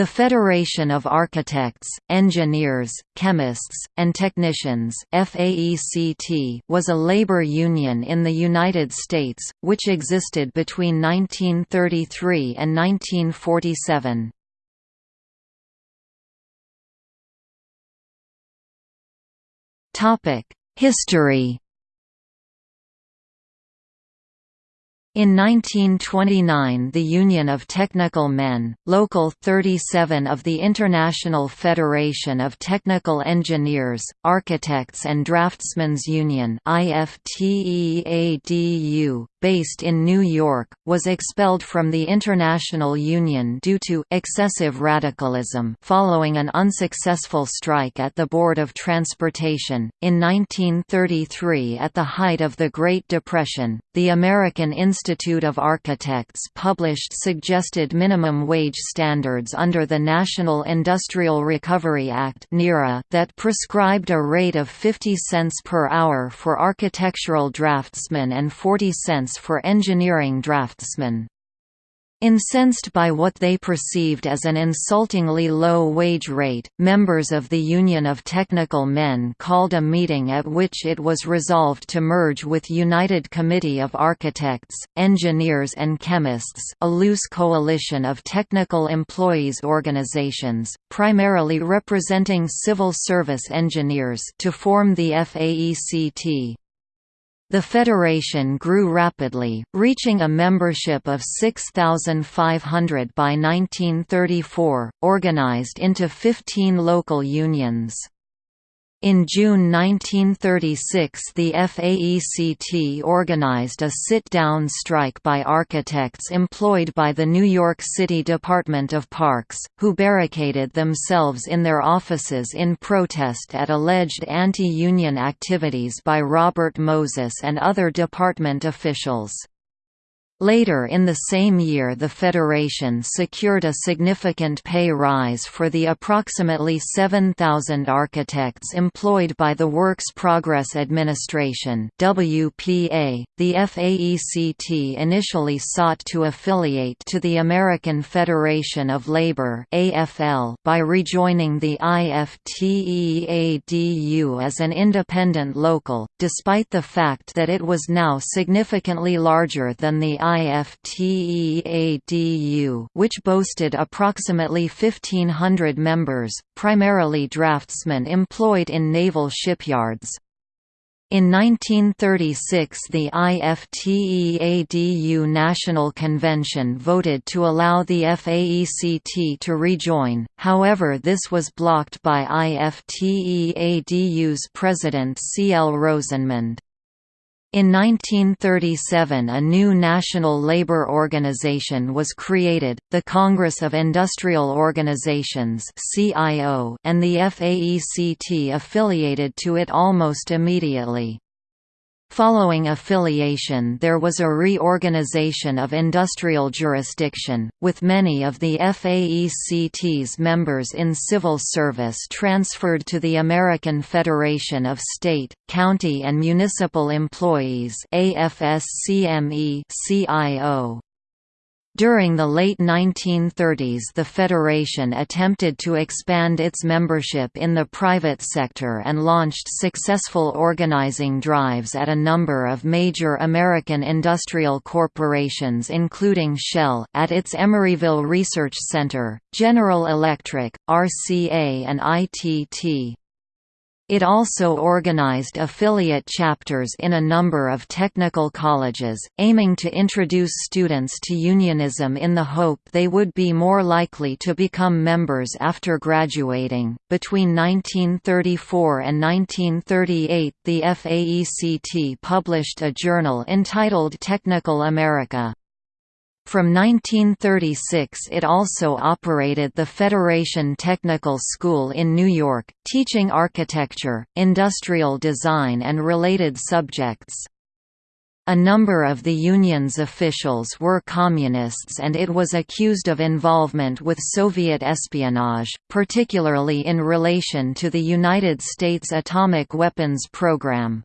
The Federation of Architects, Engineers, Chemists, and Technicians was a labor union in the United States, which existed between 1933 and 1947. History In 1929 the Union of Technical Men, Local 37 of the International Federation of Technical Engineers, Architects and Draftsmen's Union based in New York, was expelled from the International Union due to excessive radicalism following an unsuccessful strike at the Board of Transportation. In 1933 at the height of the Great Depression, the American Institute of Architects published suggested minimum wage standards under the National Industrial Recovery Act that prescribed a rate of 50 cents per hour for architectural draftsmen and 40 cents for engineering draftsmen. Incensed by what they perceived as an insultingly low wage rate, members of the Union of Technical Men called a meeting at which it was resolved to merge with United Committee of Architects, Engineers and Chemists a loose coalition of technical employees organizations, primarily representing civil service engineers to form the FAECT. The federation grew rapidly, reaching a membership of 6,500 by 1934, organized into 15 local unions. In June 1936 the FAECT organized a sit-down strike by architects employed by the New York City Department of Parks, who barricaded themselves in their offices in protest at alleged anti-union activities by Robert Moses and other department officials. Later in the same year the Federation secured a significant pay rise for the approximately 7,000 architects employed by the Works Progress Administration. .The FAECT initially sought to affiliate to the American Federation of Labor by rejoining the IFTEADU as an independent local, despite the fact that it was now significantly larger than the IFTEADU which boasted approximately 1,500 members, primarily draftsmen employed in naval shipyards. In 1936 the IFTEADU National Convention voted to allow the FAECT to rejoin, however this was blocked by IFTEADU's president C. L. Rosenmund. In 1937 a new national labor organization was created, the Congress of Industrial Organizations and the FAECT affiliated to it almost immediately. Following affiliation there was a reorganization of industrial jurisdiction, with many of the FAECT's members in civil service transferred to the American Federation of State, County and Municipal Employees AFSCME-CIO. During the late 1930s the Federation attempted to expand its membership in the private sector and launched successful organizing drives at a number of major American industrial corporations including Shell at its Emeryville Research Center, General Electric, RCA and ITT. It also organized affiliate chapters in a number of technical colleges, aiming to introduce students to unionism in the hope they would be more likely to become members after graduating. Between 1934 and 1938, the FAECT published a journal entitled Technical America. From 1936 it also operated the Federation Technical School in New York, teaching architecture, industrial design and related subjects. A number of the union's officials were communists and it was accused of involvement with Soviet espionage, particularly in relation to the United States atomic weapons program.